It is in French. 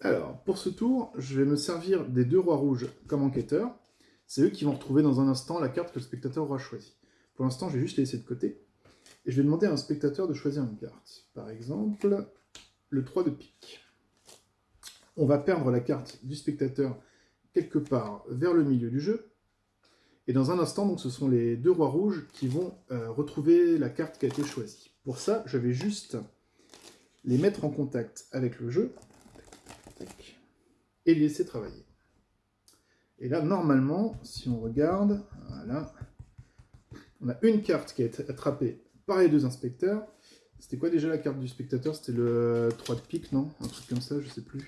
Alors, pour ce tour, je vais me servir des deux rois rouges comme enquêteurs. C'est eux qui vont retrouver dans un instant la carte que le spectateur aura choisie. Pour l'instant, je vais juste les laisser de côté. Et je vais demander à un spectateur de choisir une carte. Par exemple, le 3 de pique. On va perdre la carte du spectateur quelque part vers le milieu du jeu. Et dans un instant, donc, ce sont les deux rois rouges qui vont euh, retrouver la carte qui a été choisie. Pour ça, je vais juste les mettre en contact avec le jeu et laisser travailler. Et là, normalement, si on regarde, voilà, on a une carte qui a été attrapée par les deux inspecteurs. C'était quoi déjà la carte du spectateur? C'était le 3 de pique, non? Un truc comme ça, je sais plus.